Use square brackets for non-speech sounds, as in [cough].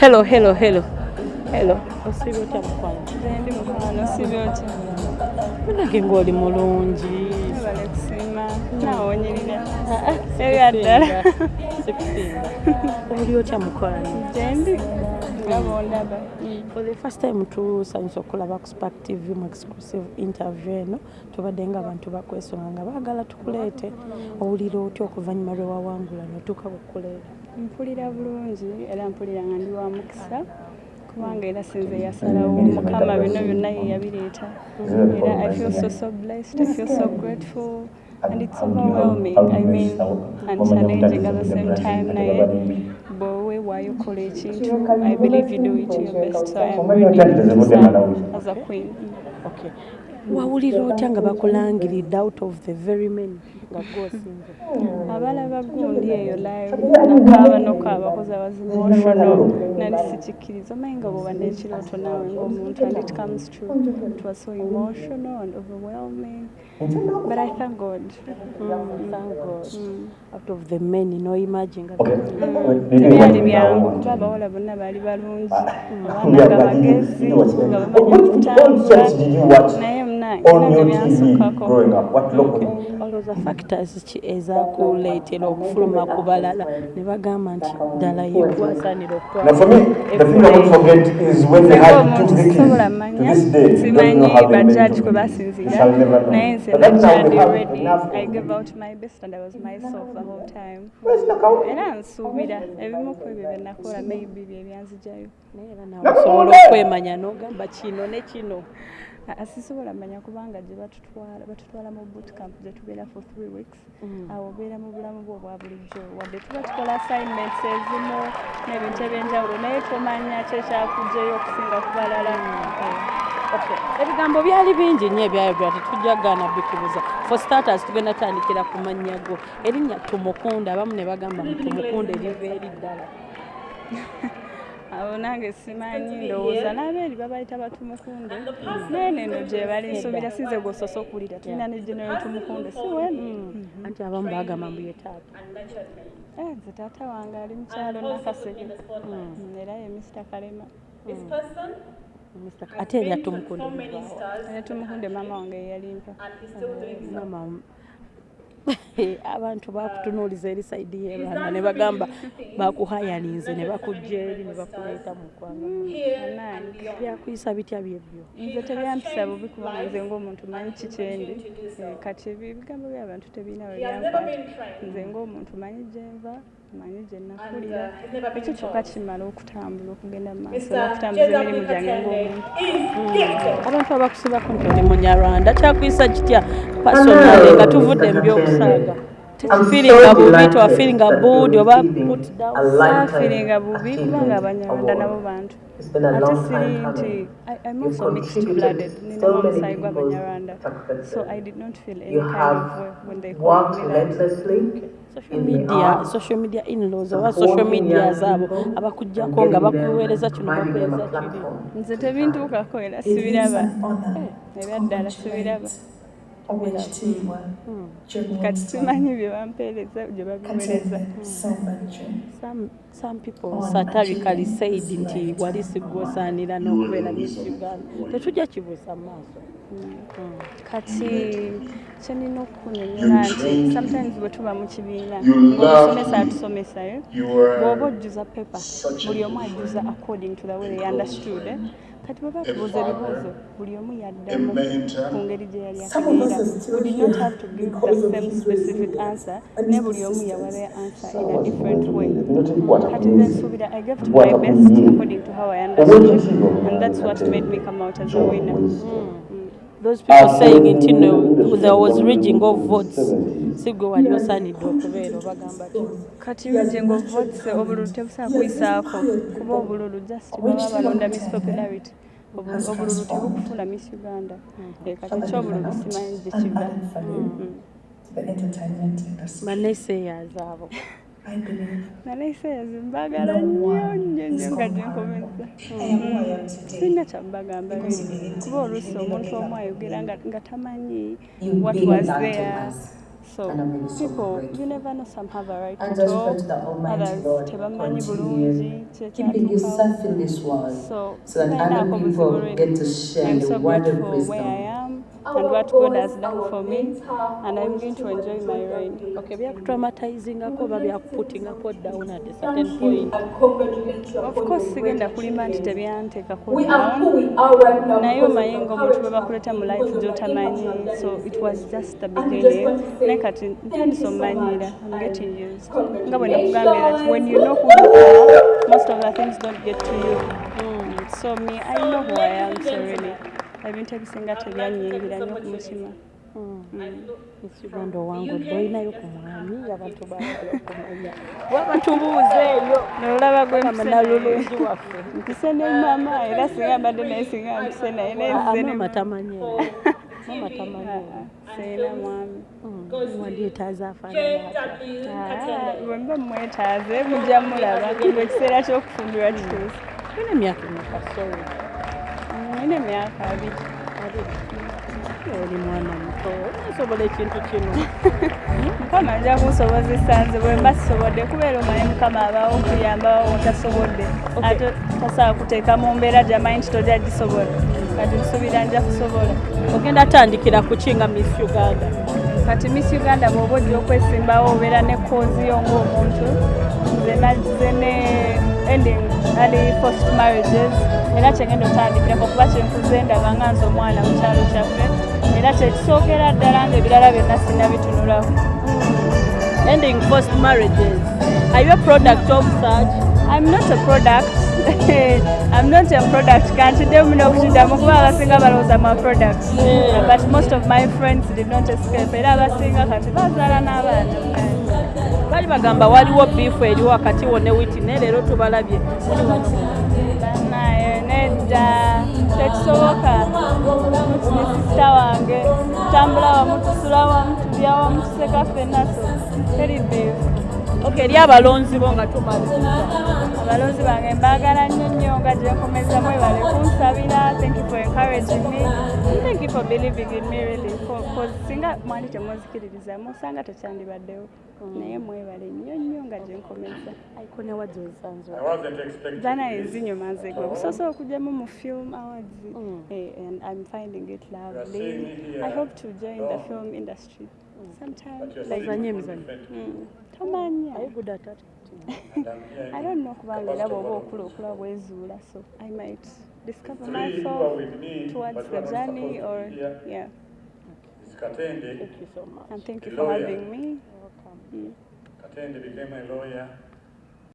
hello hello hello. Hello. Osiibye otya mukwano Ndi mukwano osiibye otya? Munage ng'oli mulungi oli otya bondaba. for the first time tusanyusa okulaba ku spark tv mu exclusive interview eno tubadde nga abantu bakwesonga nga baagala tukuleete owulira otya okuvannyuma lwe wawangula notuuka kukuleeta Mpulira bulungi era mpulira nga ndi wa mukisa kubanga era sinze yasalawo mukama bino byonna ye yabireeta. Era i feel so so blessed i feel so grateful. And it's overwhelming. I mean and challenging at the same time naye bwowe waayokola ekintu i believe you do it your best so i am serve as a queen. Okay wawulira otya nga bakulangiridde out of the very many nga gwosinze abalaba gundi eyo live nakaaba nokaaba koza bazimotional nali sikikkiriza. Omanyi nga bwoba n'ekirooto naawe ng'omuntu and it comes true. It was so emotional and overwhelming. But i thank god. Mm, thank God. out of the many no imagine nga tebyali byangu kuba abawala bonna baali balungi. Abaana nga bagezi nga bamanyi okutambula naye munange era nga byansukako olowooza factors ki ezakuleetera okufuluma ku balala ne bagamba nti ddala yegwasaanira Now, for me, the thing I won't forget is when they had omuntu took the sisobola keys. manya To this day, don't simanyi know how they bajaji made kwe basinziira We naye nze enough i gave out my best and i was myself the whole time. Era nsuubira ebimu ku ebyo bye nakola maybe bye byanzijayo naye era nawe osobola okwemanya n'ogamba kino ne kino sisobola manya kubanga gye batutwala mu bootcamp gye tubeera for three weeks. Awo obeera mu bulamu bwo obwa bulijjo. Wadde tuba tukola assignments ezimu n'ebintu ebyenjawulo naye tomanya kyekyakugjeyo okusinga ku balala Okay. ebigambo byali bingi nnyo ebyayogera tetujja gaana bikubuza for starters tugenda tandikira ku mannya go. Erinnya tumukunde abamu ne bagamba mu tumukunde liva eri ddala [laughs] abo nange simanyi. ndowooza n'abeeri babayita batumukunde. Naye neno gye bali nsuubira sinze gwososa okuwulira tulina ne genero tumukunde si wenu? anti abamu bagamba mbu ye taata Eh, nze taata wange ali mukyalo nakaseke Mm, era ye mr kalema. Mr. ate erya tumukunde. livaawa era tumukunde maama wange yeyalimpa mama [laughs] abantu bakutunuuliza eri saidi y'ebaana ne bagamba bakuhayaninze ne bakujja eri ne bakuleeta mu ggwanga. Nange byakuyisa bitya byebyo? Nze tebyampisa bubi kubanga nze ng'omuntu manyi kikyendi Eh, kati ebi- ebigambo by'abantu tebirina we byankwata nze ng'omuntu manyi gyenva manyi gye nakulira ekyo kyokka kimala okutambula okugenda mu maaso n'okutambuza emirimu gyange ng'omuntu abantu abakusibako nti oli munyarwanda kyakuyisa kitya? Pasonale nga tuvudde mu byokusaaga firinga bubi twafiringa budi oba saafiringa bubi kubanga abanyarwanda nabo bantu. Ate siri nti I'm also mixed blooded ninamu omusaayi gw'abanyarwanda so I did not feel any kind of when they called me that social media social media inlaws oba social media zaabo abakujjako nga bakuweereza kino bakuweereza kiri nze tebintuukako era sibiraba. era ddala sibiraba. kati simanyi bye bampeereza gye babiweereza. Some, some people satirically said nti wali sigwosaanira n'okubeera miss uganda. tetujja kibuusa mu maaso kati kyenina okukunyonyola nti sometimes bwe tuba mu kibiina ngaomusomesa atusomesayo bw'oba ojjuza pepa. buli omu ajjuza according to the way they understood eh? kati bwe batubuuza ebibuuzo buli omu yaddamu ku ngeri gye yali akibiira we did not have to give the same specific answer. Ne buli omu yawa their answer in a different way. Kati nze nsuubira i gave to my best according to how i understood. and that's what made me come out as a winner those people saying nti no there was rigging of votes si gwe wali osaanidde okubeera obagamba kati bijengo votes obululu tebusaa kuyisaako kuba obululu just baba balonda miss popularity Obu- obululu tebukufuna miss uganda Eh, kati ekyobululu simanyi gye kiva baneseeyaz abo naleseyazi mbagala nnyo nnyo nnyo nga gyenkomeza sirina kyambagamba kuba oluusi omuntu omu ayogera nga tamanyi what was there So And people, you never know, some have a right I to talk, others tebamanyi bulungi kyekyatuukawo. So, to share I'm the so grateful where I am and what God has done for me, and I'm going to enjoy my ride. okay byakutraumatizingako oba byakuputingako down at a certain point. Of course, sigenda kulima nti tebyanteekako We are who down. we are right now. naye of ng'omuntu bwe bakuleta mu life gy'otamanyi so it was just the beginning. naye kati omumanyira getting used. nga bwe when you know who you are most of the things don't get to you. Mm, so me I know who I am so really ebintu ebisinga tebyanyingira nnyo ku mutima. Miss Uganda owange odde olinayo ku mwami abantu baagala okumanya. [laughs] Waba tubuuzeeyo nolaba gwe nalulungi waffe. Mpise ne mama era singa mbadde naye singa mpise [laughs] naye naye nzize ne mama tamanyi mama tamanyi sirina mwami. Wandyetaaza afaanana atya bwe mba mwetaaze mujja mulaba. Ekiseera ky'okufumbirwa kituuse olina emyaka emeka sorry nina emyaka abiri oli mwana muto nasobola ekintu kino mukama ajja kunsobozesa nze bwe mba sisobodde. Kubeera omanyi mukama abawo okuyamba otasobodde ate tasobola kuteeka mu mbeera gyamanyi nti tojja gisobola. Kati nsuubira nja kusobola. Ogenda tandikira ku kinga miss uganda? Kati miss uganda bw'oba ojja okwesimbawo obeera ne koozi yo ng'omuntu nze nazze ne ending ali post marriages era kyengenda otandikirako kuba kyenkuze ndaba nga nze omwana mu kyalo kyaffe era kyekisookera ddala ng'ebirala byonna sinnabitunulako ending first marriages are you a product of such I'm not a product. [laughs] I'm not a product. Can't tell me no kuddamu kuba abasinga balowooza ma products. Yeah. But most of my friends did not escape. Era abasinga kati bazaala n'abaana. Bali bagamba waliwo biifu eri wakati wo ne witine leero tubalabye muli wano Banaye nedda tekisoboka. Muti ne sisita wange tutambula wamu tusula wamu tulya wamu tuseka ffenna so teri biifu. Ok eri abalonzi bo nga tumaliza abalonzi bange mbaagala nnyo nnyo nga gye nkomeza mwebale kunsabira. Thank you for encouraging me. Thank you for believing in me really. Cause singa mwali temunzikiririza musanga tekyandibaddewo. Naye mwebale nnyo nnyo nga gye nkomeza. Aiko newadde ozanzwa I wasn't expecting zana this. ezinyuma nze gwe. Busobola okugyamu mu film awards. Mm. eh, and i'm finding it lovely. i hope to join the Oh. film industry sometime. But you're like seeing Ozanye from emizannyo. different Mm, tomanya Are you good at acting? And I'm here I in don't know kubanga era Capacity bw'oba Development. okula okula bwezuula so I might discover Three who are myself with me, towards but who the are not journey supposed to or be here. yeah It's Katende. Thank you so much. and thank you A for lawyer. having me Welcome. Mm. Katende became a lawyer